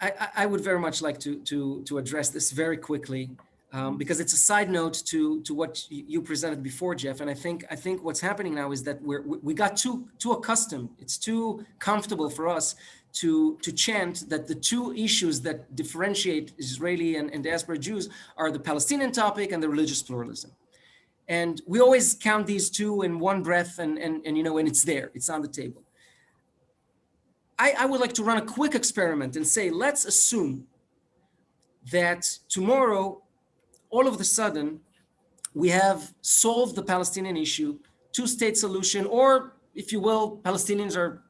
I, I- I would very much like to, to, to address this very quickly um, because it's a side note to, to what you presented before, Jeff. And I think, I think what's happening now is that we're, we we got too, too accustomed. It's too comfortable for us to, to chant that the two issues that differentiate Israeli and, and diaspora Jews are the Palestinian topic and the religious pluralism. And we always count these two in one breath and, and, and you know, and it's there, it's on the table. I, I would like to run a quick experiment and say, let's assume that tomorrow, all of a sudden, we have solved the Palestinian issue, two-state solution, or if you will, Palestinians are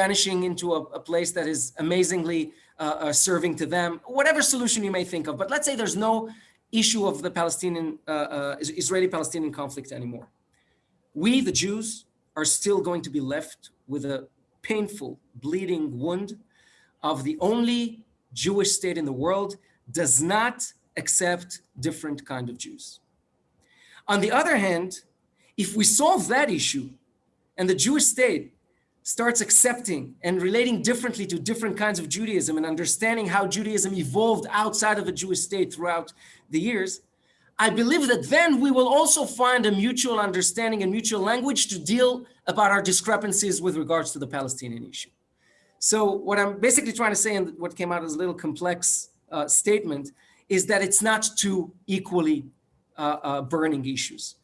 vanishing into a, a place that is amazingly uh, uh, serving to them, whatever solution you may think of. But let's say there's no issue of the Palestinian, uh, uh, Israeli-Palestinian conflict anymore. We, the Jews, are still going to be left with a painful, bleeding wound of the only Jewish state in the world does not accept different kind of Jews. On the other hand, if we solve that issue and the Jewish state starts accepting and relating differently to different kinds of Judaism and understanding how Judaism evolved outside of a Jewish state throughout the years, I believe that then we will also find a mutual understanding and mutual language to deal about our discrepancies with regards to the Palestinian issue. So what I'm basically trying to say, and what came out as a little complex uh, statement, is that it's not two equally uh, uh, burning issues.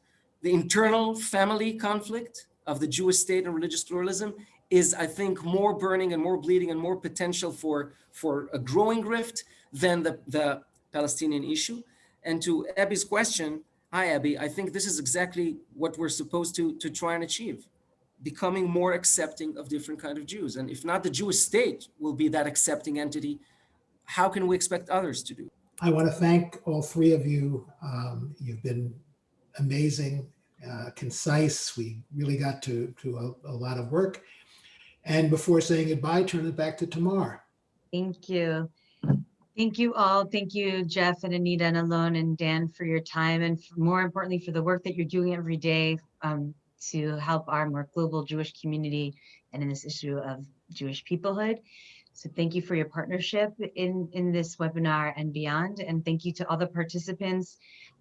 The internal family conflict of the Jewish state and religious pluralism is, I think, more burning and more bleeding and more potential for, for a growing rift than the, the Palestinian issue. And to Abby's question, hi Abby, I think this is exactly what we're supposed to, to try and achieve, becoming more accepting of different kind of Jews. And if not the Jewish state will be that accepting entity, how can we expect others to do? I want to thank all three of you. Um, you've been amazing, uh, concise. We really got to, to a, a lot of work. And before saying goodbye, turn it back to Tamar. Thank you. Thank you all. Thank you, Jeff and Anita and Alon and Dan for your time and f- more importantly, for the work that you're doing every day um, to help our more global Jewish community and in this issue of Jewish peoplehood. So thank you for your partnership in, in this webinar and beyond. And thank you to all the participants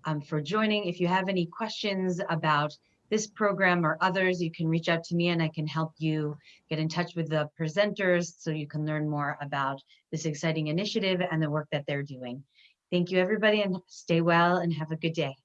um, for joining. If you have any questions about this program or others, you can reach out to me and I can help you get in touch with the presenters so you can learn more about this exciting initiative and the work that they're doing. Thank you, everybody, and stay well and have a good day.